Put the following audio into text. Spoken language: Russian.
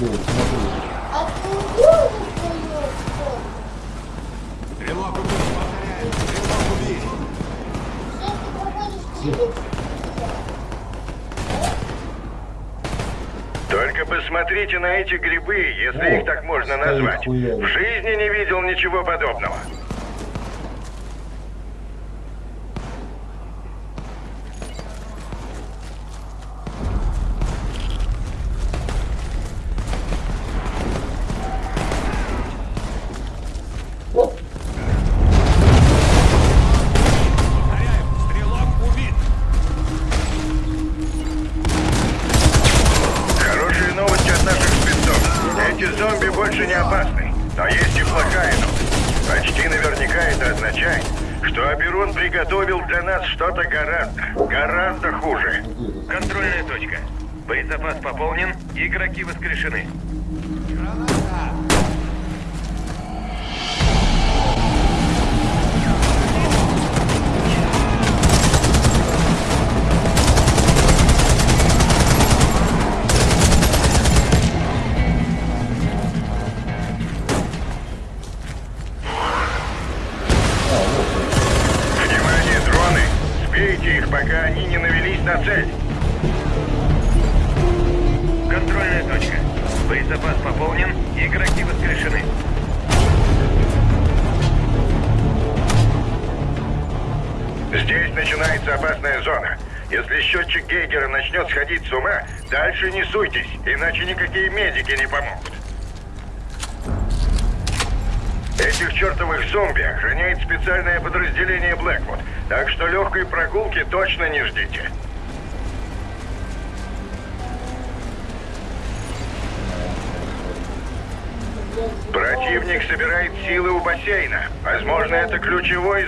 Вот, смотри. Ты увидел свою Стрелок убит, повторяю, стрелок убит. Если ты проходишь Только посмотрите на эти грибы, если О, их так можно назвать. хуями. В жизни не видел ничего подобного. Больше не опасны. Но есть и плохая новость. Почти наверняка это означает, что Аберон приготовил для нас что-то гораздо, гораздо хуже. Контрольная точка. Боезапас пополнен, игроки воскрешены. Сбейте их, пока они не навелись на цель. Контрольная точка. Боезапас пополнен, игроки воскрешены. Здесь начинается опасная зона. Если счетчик Гейгера начнет сходить с ума, дальше не суйтесь, иначе никакие медики не помогут. Этих чертовых зомби охраняет специальное подразделение Блэквуд, так что легкой прогулки точно не ждите. Противник собирает силы у бассейна. Возможно, это ключевой